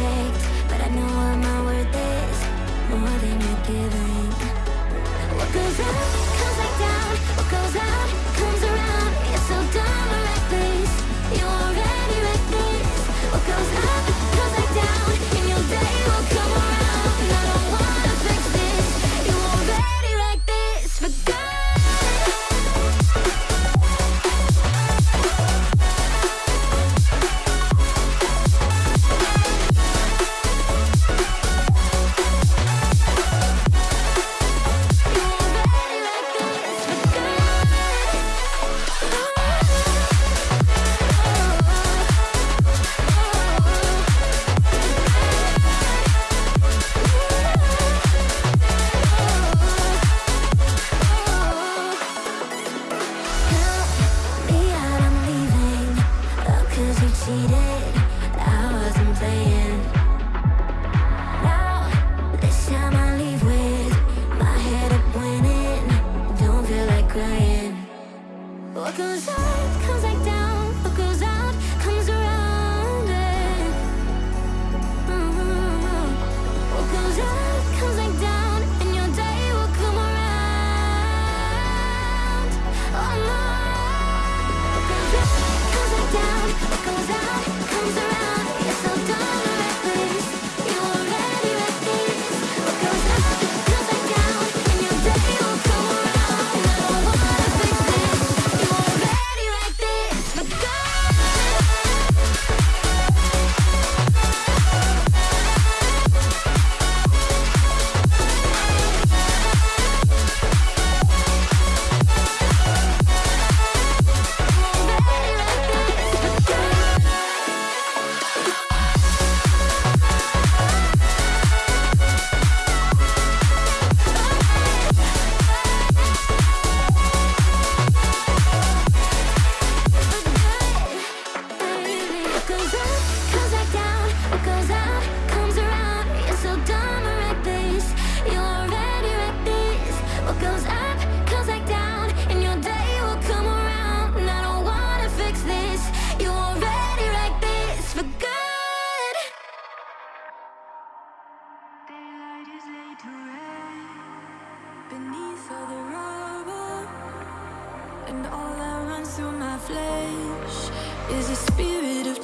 perfect But I know what my worth is More than you're giving What goes? cause I, cause I beneath all the rubble. And all that runs through my flesh is a spirit of